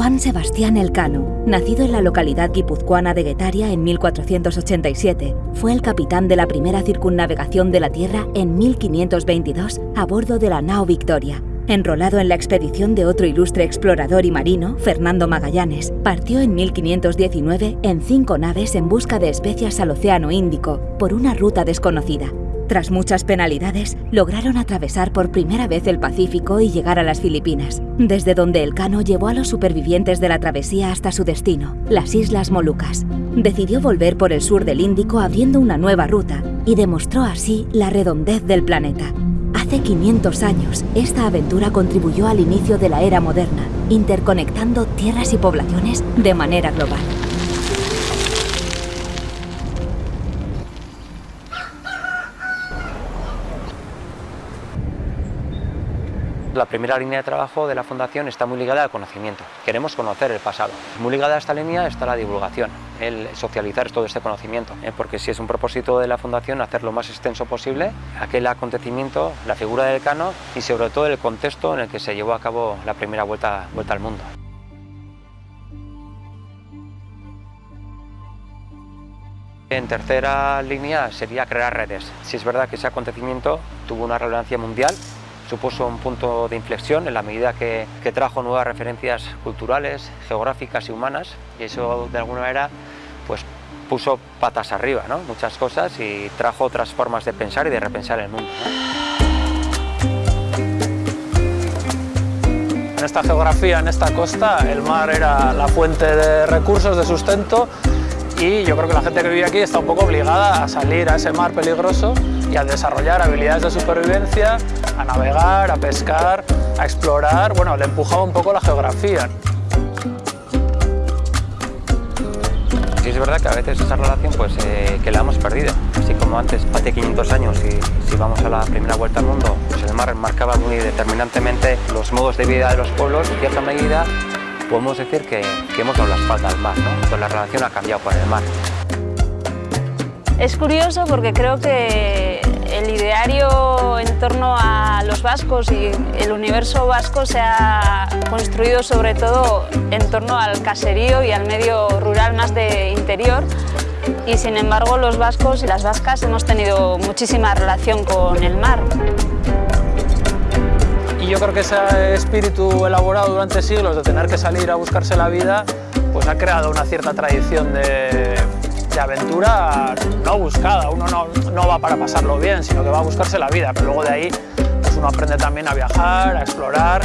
Juan Sebastián Elcano, nacido en la localidad guipuzcoana de Guetaria en 1487, fue el capitán de la primera circunnavegación de la Tierra en 1522 a bordo de la nao Victoria. Enrolado en la expedición de otro ilustre explorador y marino, Fernando Magallanes, partió en 1519 en cinco naves en busca de especias al Océano Índico por una ruta desconocida. Tras muchas penalidades, lograron atravesar por primera vez el Pacífico y llegar a las Filipinas, desde donde el Cano llevó a los supervivientes de la travesía hasta su destino, las Islas Molucas. Decidió volver por el sur del Índico abriendo una nueva ruta y demostró así la redondez del planeta. Hace 500 años, esta aventura contribuyó al inicio de la era moderna, interconectando tierras y poblaciones de manera global. La primera línea de trabajo de la Fundación está muy ligada al conocimiento. Queremos conocer el pasado. Muy ligada a esta línea está la divulgación, el socializar todo este conocimiento, ¿eh? porque si es un propósito de la Fundación hacer lo más extenso posible aquel acontecimiento, la figura del Cano y sobre todo el contexto en el que se llevó a cabo la primera vuelta, vuelta al mundo. En tercera línea sería crear redes. Si es verdad que ese acontecimiento tuvo una relevancia mundial, supuso un punto de inflexión en la medida que, trajo nuevas referencias culturales, geográficas y humanas y eso de alguna manera pues, puso patas arriba ¿no? muchas cosas y trajo otras formas de pensar y de repensar el mundo. En esta geografía, en esta costa, el mar era la fuente de recursos, de sustento y yo creo que la gente que vive aquí está un poco obligada a salir a ese mar peligroso y a desarrollar habilidades de supervivencia, a navegar, a pescar, a explorar, bueno, le empujaba un poco la geografía. Sí es verdad que a veces esa relación pues eh, que la hemos perdido, así como antes, hace 500 años, si vamos a la primera vuelta al mundo, pues el mar marcaba muy determinantemente los modos de vida de los pueblos, en cierta medida podemos decir que, hemos dado la espalda al mar, ¿no? La relación ha cambiado con el mar. Es curioso porque creo que el ideario en torno a los vascos y el universo vasco se ha construido sobre todo en torno al caserío y al medio rural más de interior y sin embargo los vascos y las vascas hemos tenido muchísima relación con el mar. Yo creo que ese espíritu elaborado durante siglos de tener que salir a buscarse la vida pues ha creado una cierta tradición de, aventura no buscada, uno no, no, va para pasarlo bien, sino que va a buscarse la vida, pero luego de ahí pues uno aprende también a viajar, a explorar,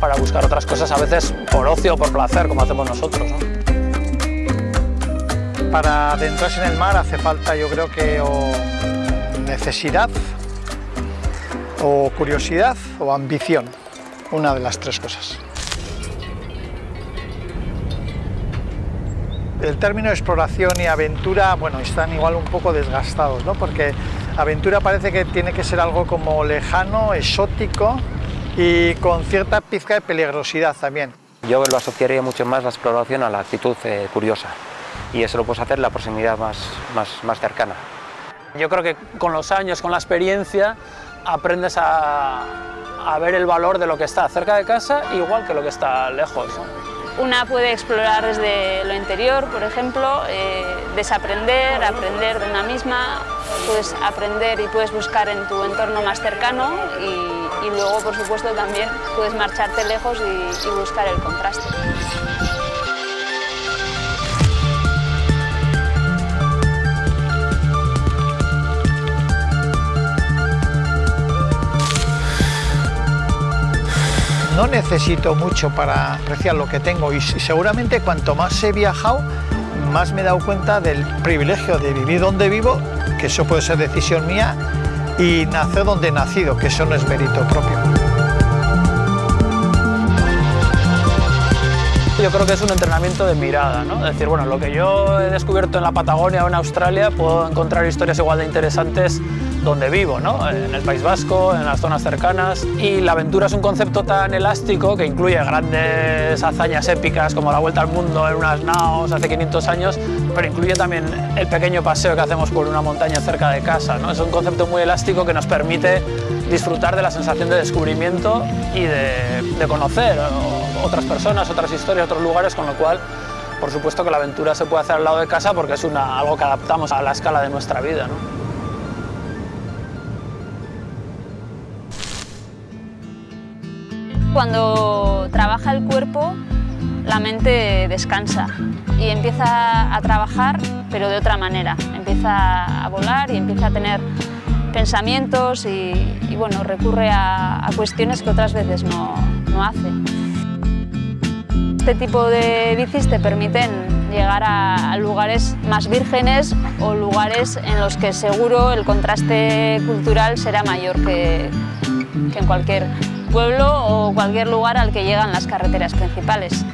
para buscar otras cosas a veces por ocio o por placer, como hacemos nosotros. ¿no? Para adentrarse en el mar hace falta yo creo que necesidad, o curiosidad, o ambición, una de las tres cosas. el término exploración y aventura, bueno, están igual un poco desgastados, ¿no? Porque aventura parece que tiene que ser algo como lejano, exótico y con cierta pizca de peligrosidad también. Yo lo asociaría mucho más la exploración a la actitud eh, curiosa y eso lo puedes hacer en la proximidad más, más, más cercana. Yo creo que con los años, con la experiencia, aprendes a, a ver el valor de lo que está cerca de casa igual que lo que está lejos. Una puede explorar desde lo interior, por ejemplo, eh, desaprender, aprender de una misma, puedes aprender y puedes buscar en tu entorno más cercano y, luego, por supuesto, también puedes marcharte lejos y buscar el contraste. No necesito mucho para apreciar lo que tengo y seguramente cuanto más he viajado, más me he dado cuenta del privilegio de vivir donde vivo, que eso puede ser decisión mía, y nacer donde he nacido, que eso no es mérito propio. Yo creo que es un entrenamiento de mirada, ¿no? Es decir, bueno, lo que yo he descubierto en la Patagonia o en Australia, puedo encontrar historias igual de interesantes donde vivo, ¿no? en el País Vasco, en las zonas cercanas. Y la aventura es un concepto tan elástico que incluye grandes hazañas épicas como la vuelta al mundo en unas naos hace 500 años, pero incluye también el pequeño paseo que hacemos por una montaña cerca de casa. ¿no? Es un concepto muy elástico que nos permite disfrutar de la sensación de descubrimiento y de, conocer otras personas, otras historias, otros lugares, con lo cual por supuesto que la aventura se puede hacer al lado de casa porque es algo que adaptamos a la escala de nuestra vida. ¿no? Cuando trabaja el cuerpo, la mente descansa y empieza a trabajar, pero de otra manera. Empieza a volar y empieza a tener pensamientos y, bueno, recurre a, a, cuestiones que otras veces no, no hace. Este tipo de bicis te permiten llegar a, a lugares más vírgenes o lugares en los que seguro el contraste cultural será mayor que, que en cualquier pueblo o cualquier lugar al que llegan las carreteras principales.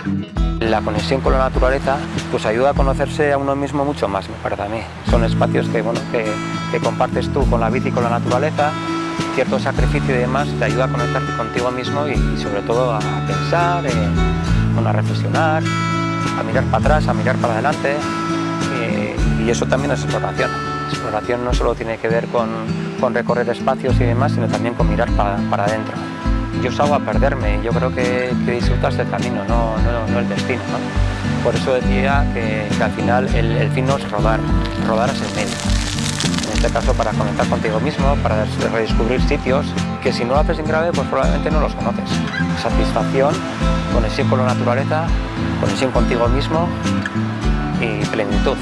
La conexión con la naturaleza pues ayuda a conocerse a uno mismo mucho más, me parece a mí. Son espacios que, bueno, que, que compartes tú con la bici y con la naturaleza, cierto sacrificio y demás te ayuda a conectarte contigo mismo y, sobre todo a pensar, eh, a reflexionar, a mirar para atrás, a mirar para adelante eh, y eso también es exploración. Exploración no solo tiene que ver con, con recorrer espacios y demás, sino también con mirar para, para adentro yo salgo a perderme, yo creo que, que disfrutas del camino, no, no, no el destino. ¿no? Por eso decía que, que al final el, el, fin no es rodar, rodar es el medio. En este caso para conectar contigo mismo, para redescubrir sitios que si no lo haces en grave pues probablemente no los conoces. Satisfacción, conexión con la naturaleza, conexión contigo mismo y plenitud.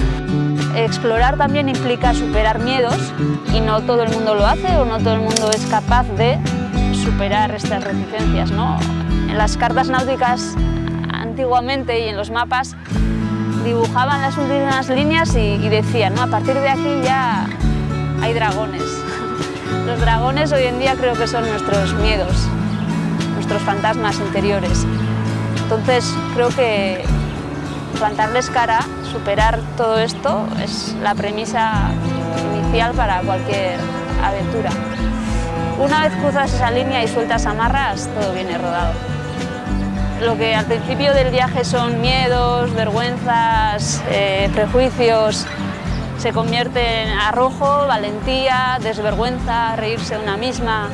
Explorar también implica superar miedos y no todo el mundo lo hace o no todo el mundo es capaz de superar estas reticencias. ¿no? En las cartas náuticas antiguamente y en los mapas dibujaban las últimas líneas y, y decían, ¿no? a partir de aquí ya hay dragones. Los dragones hoy en día creo que son nuestros miedos, nuestros fantasmas interiores. Entonces creo que plantarles cara, superar todo esto, es la premisa inicial para cualquier aventura. Una vez cruzas esa línea y sueltas amarras, todo viene rodado. Lo que al principio del viaje son miedos, vergüenzas, eh, prejuicios, se convierte en arrojo, valentía, desvergüenza, reírse de una misma,